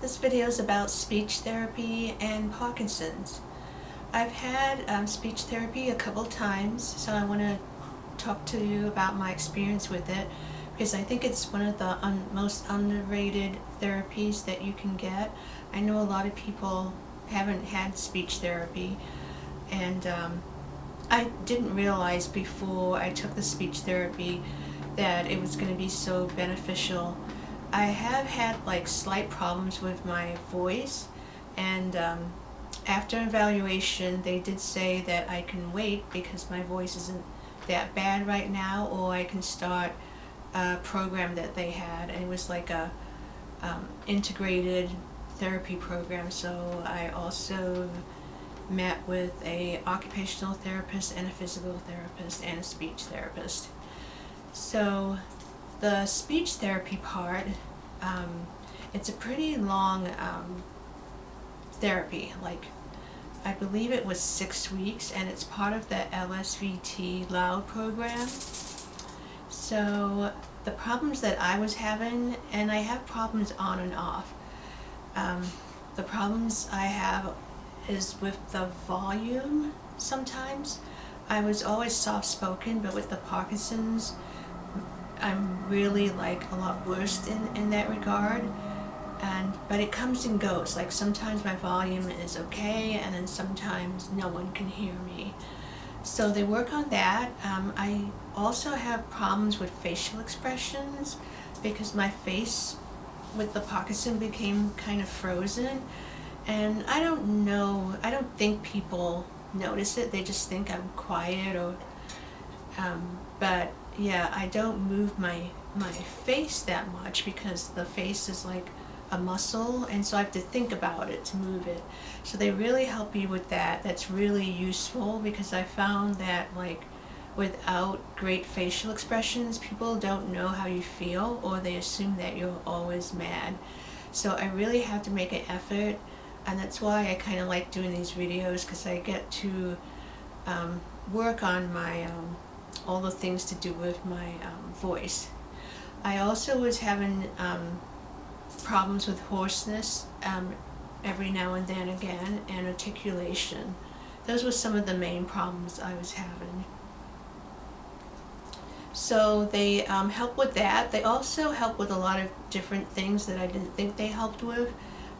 This video is about speech therapy and Parkinson's. I've had um, speech therapy a couple times, so I want to talk to you about my experience with it because I think it's one of the un most underrated therapies that you can get. I know a lot of people haven't had speech therapy and um, I didn't realize before I took the speech therapy that it was going to be so beneficial I have had like slight problems with my voice and um, after evaluation they did say that I can wait because my voice isn't that bad right now or I can start a program that they had and it was like a um, integrated therapy program. So I also met with a occupational therapist and a physical therapist and a speech therapist. So the speech therapy part, um, it's a pretty long um, therapy, like I believe it was six weeks and it's part of the LSVT LOUD program. So the problems that I was having, and I have problems on and off. Um, the problems I have is with the volume sometimes. I was always soft-spoken, but with the Parkinson's, I'm really like a lot worse in, in that regard. And but it comes and goes. Like sometimes my volume is okay and then sometimes no one can hear me. So they work on that. Um, I also have problems with facial expressions because my face with the Parkinson became kind of frozen. And I don't know I don't think people notice it. They just think I'm quiet or um, but yeah, I don't move my my face that much because the face is like a muscle and so I have to think about it to move it. So they really help you with that. That's really useful because I found that like without great facial expressions people don't know how you feel or they assume that you're always mad. So I really have to make an effort and that's why I kind of like doing these videos because I get to um, work on my um, all the things to do with my um, voice. I also was having um, problems with hoarseness um, every now and then again and articulation. Those were some of the main problems I was having. So they um, help with that. They also help with a lot of different things that I didn't think they helped with.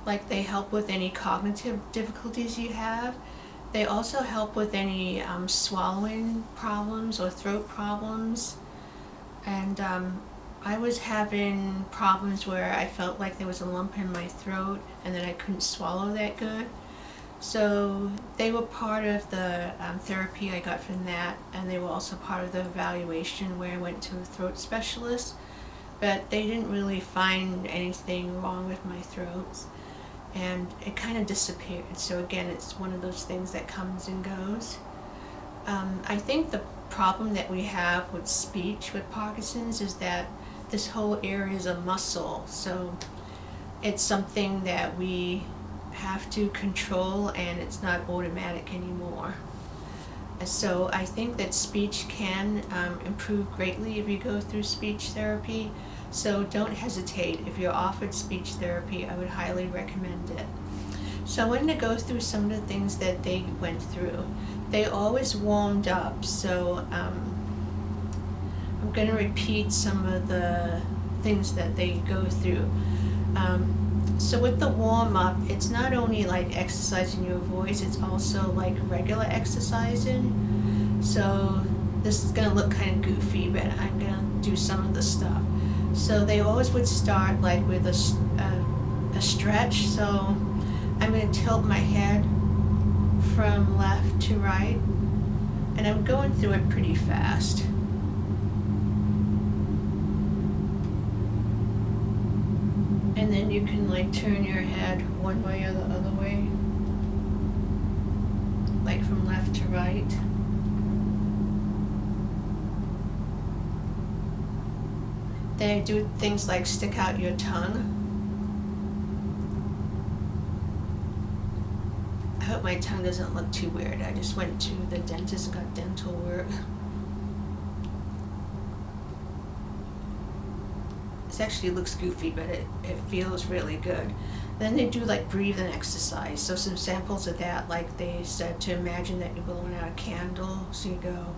Like they help with any cognitive difficulties you have. They also help with any um, swallowing problems or throat problems. And um, I was having problems where I felt like there was a lump in my throat and that I couldn't swallow that good. So they were part of the um, therapy I got from that and they were also part of the evaluation where I went to a throat specialist. But they didn't really find anything wrong with my throat and it kind of disappeared. So again, it's one of those things that comes and goes. Um, I think the problem that we have with speech with Parkinson's is that this whole area is a muscle. So it's something that we have to control and it's not automatic anymore. So I think that speech can um, improve greatly if you go through speech therapy. So don't hesitate. If you're offered speech therapy, I would highly recommend it. So I'm going to go through some of the things that they went through. They always warmed up, so um, I'm going to repeat some of the things that they go through. Um, so with the warm-up, it's not only like exercising your voice, it's also like regular exercising. So this is going to look kind of goofy, but I'm going to do some of the stuff. So they always would start like with a, a, a stretch. So I'm going to tilt my head from left to right. And I'm going through it pretty fast. And then you can like turn your head one way or the other way. Like from left to right. They do things like stick out your tongue. I hope my tongue doesn't look too weird. I just went to the dentist and got dental work. This actually looks goofy, but it, it feels really good. Then they do like breathing exercise. So some samples of that, like they said to imagine that you're blowing out a candle. So you go.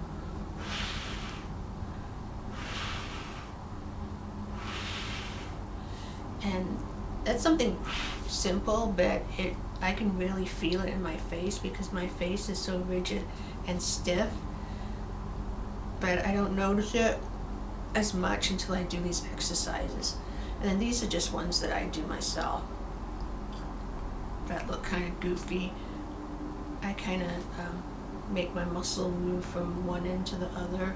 And that's something simple, but it I can really feel it in my face because my face is so rigid and stiff. But I don't notice it as much until I do these exercises. And then these are just ones that I do myself that look kind of goofy. I kind of um, make my muscle move from one end to the other.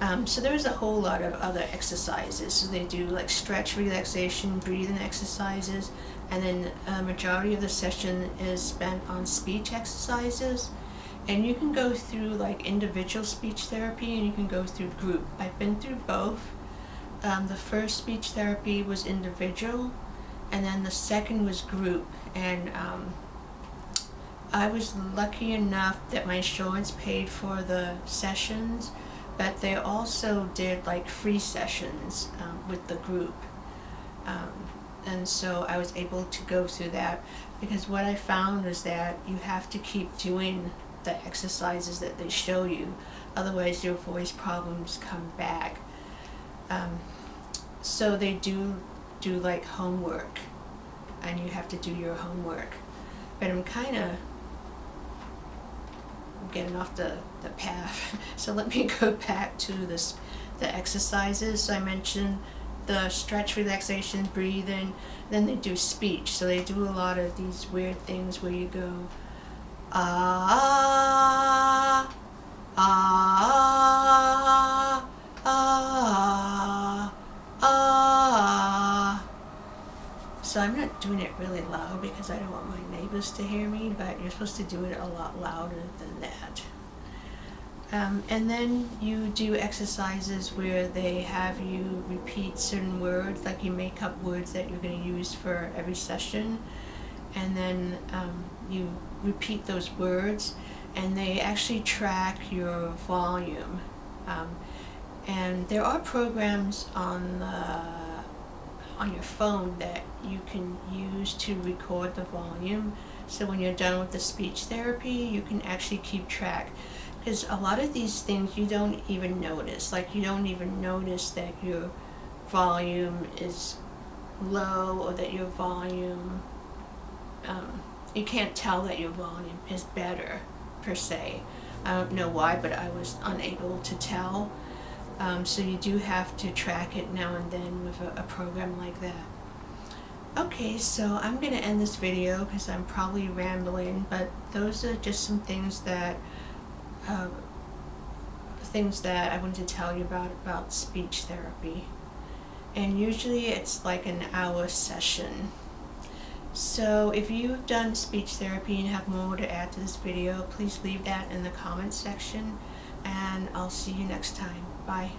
Um, so there's a whole lot of other exercises. So they do like stretch, relaxation, breathing exercises, and then a majority of the session is spent on speech exercises. And you can go through like individual speech therapy and you can go through group. I've been through both. Um, the first speech therapy was individual, and then the second was group. And um, I was lucky enough that my insurance paid for the sessions, but they also did like free sessions um, with the group. Um, and so I was able to go through that because what I found was that you have to keep doing the exercises that they show you, otherwise your voice problems come back. Um, so they do do like homework and you have to do your homework. But I'm kind of getting off the, the path. so let me go back to this the exercises. I mentioned the stretch, relaxation, breathing. Then they do speech. So they do a lot of these weird things where you go, ah, ah, ah, ah, So I'm not doing it really loud because I don't want my neighbors to hear me, but you're supposed to do it a lot louder than that. Um, and then you do exercises where they have you repeat certain words, like you make up words that you're going to use for every session, and then um, you repeat those words, and they actually track your volume. Um, and there are programs on the, on your phone that you can use to record the volume. So when you're done with the speech therapy, you can actually keep track because a lot of these things you don't even notice. Like you don't even notice that your volume is low or that your volume, um, you can't tell that your volume is better per se. I don't know why, but I was unable to tell. Um, so you do have to track it now and then with a, a program like that. Okay, so I'm going to end this video because I'm probably rambling, but those are just some things that uh, things that I wanted to tell you about about speech therapy. And usually it's like an hour session. So if you've done speech therapy and have more to add to this video, please leave that in the comments section and I'll see you next time. Bye.